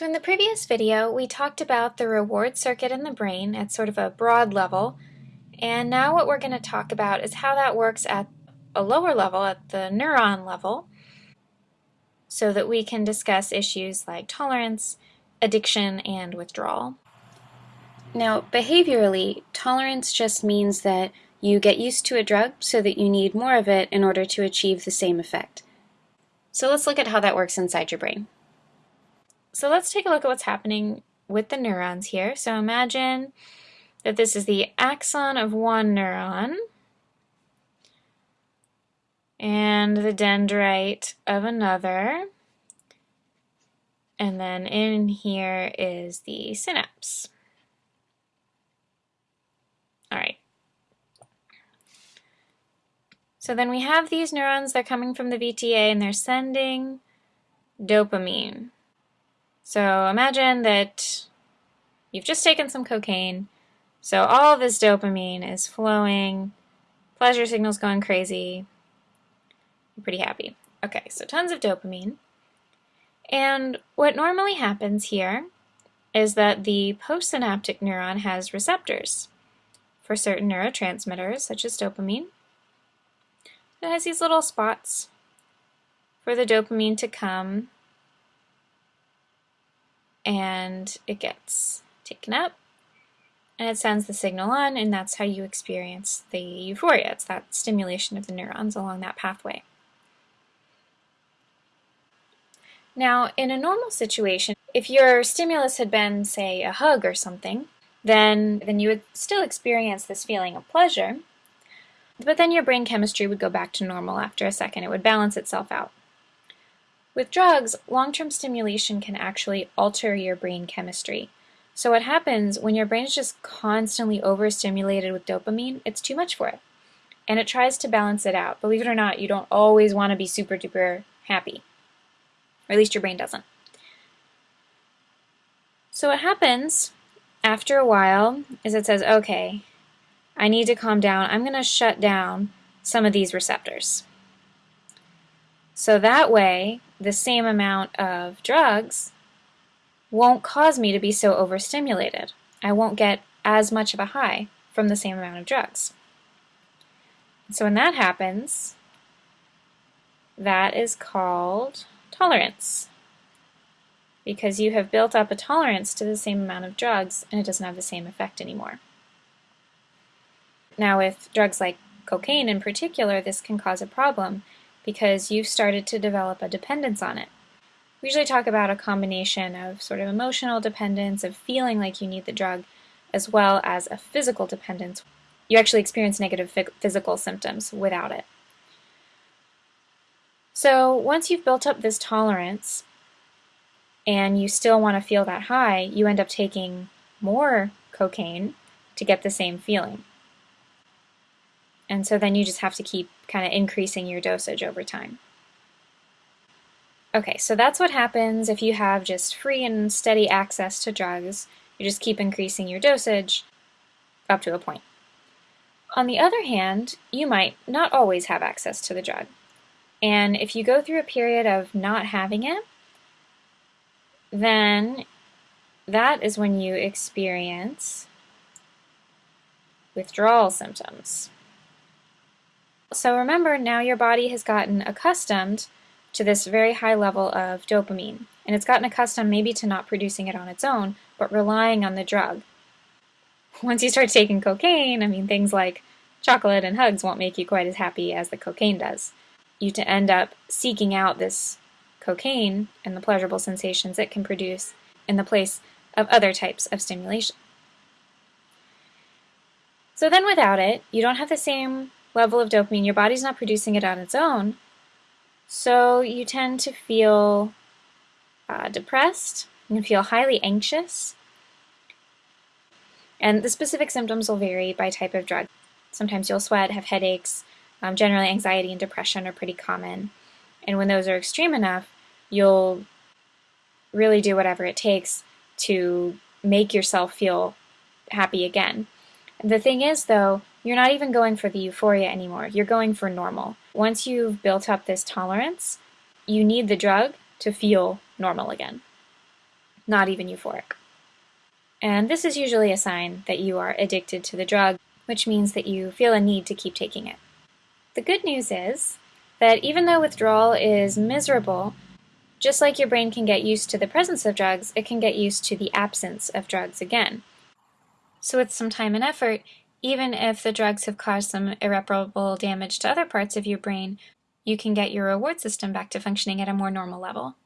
So in the previous video, we talked about the reward circuit in the brain at sort of a broad level, and now what we're going to talk about is how that works at a lower level, at the neuron level, so that we can discuss issues like tolerance, addiction, and withdrawal. Now, behaviorally, tolerance just means that you get used to a drug so that you need more of it in order to achieve the same effect. So let's look at how that works inside your brain. So let's take a look at what's happening with the neurons here. So imagine that this is the axon of one neuron and the dendrite of another. And then in here is the synapse. All right. So then we have these neurons, they're coming from the VTA and they're sending dopamine. So imagine that you've just taken some cocaine, so all this dopamine is flowing, pleasure signals going crazy, you're pretty happy. Okay, so tons of dopamine. And what normally happens here is that the postsynaptic neuron has receptors for certain neurotransmitters, such as dopamine. It has these little spots for the dopamine to come and it gets taken up and it sends the signal on and that's how you experience the euphoria. It's that stimulation of the neurons along that pathway. Now, in a normal situation, if your stimulus had been, say, a hug or something, then, then you would still experience this feeling of pleasure, but then your brain chemistry would go back to normal after a second. It would balance itself out. With drugs, long-term stimulation can actually alter your brain chemistry. So what happens when your brain is just constantly overstimulated with dopamine, it's too much for it. And it tries to balance it out. Believe it or not, you don't always want to be super duper happy. Or at least your brain doesn't. So what happens after a while is it says, okay, I need to calm down. I'm going to shut down some of these receptors. So that way, the same amount of drugs won't cause me to be so overstimulated. I won't get as much of a high from the same amount of drugs. So when that happens, that is called tolerance because you have built up a tolerance to the same amount of drugs and it doesn't have the same effect anymore. Now with drugs like cocaine in particular, this can cause a problem because you've started to develop a dependence on it. We usually talk about a combination of sort of emotional dependence, of feeling like you need the drug, as well as a physical dependence. You actually experience negative physical symptoms without it. So once you've built up this tolerance and you still want to feel that high, you end up taking more cocaine to get the same feeling. And so then you just have to keep kind of increasing your dosage over time. Okay, so that's what happens if you have just free and steady access to drugs. You just keep increasing your dosage up to a point. On the other hand, you might not always have access to the drug. And if you go through a period of not having it, then that is when you experience withdrawal symptoms. So remember, now your body has gotten accustomed to this very high level of dopamine, and it's gotten accustomed maybe to not producing it on its own, but relying on the drug. Once you start taking cocaine, I mean, things like chocolate and hugs won't make you quite as happy as the cocaine does. You to end up seeking out this cocaine and the pleasurable sensations it can produce in the place of other types of stimulation. So then without it, you don't have the same level of dopamine, your body's not producing it on its own, so you tend to feel uh, depressed, you can feel highly anxious, and the specific symptoms will vary by type of drug. Sometimes you'll sweat, have headaches, um, generally anxiety and depression are pretty common, and when those are extreme enough, you'll really do whatever it takes to make yourself feel happy again. The thing is, though, you're not even going for the euphoria anymore. You're going for normal. Once you've built up this tolerance, you need the drug to feel normal again. not even euphoric. And this is usually a sign that you are addicted to the drug, which means that you feel a need to keep taking it. The good news is that even though withdrawal is miserable, just like your brain can get used to the presence of drugs, it can get used to the absence of drugs again. So with some time and effort, even if the drugs have caused some irreparable damage to other parts of your brain, you can get your reward system back to functioning at a more normal level.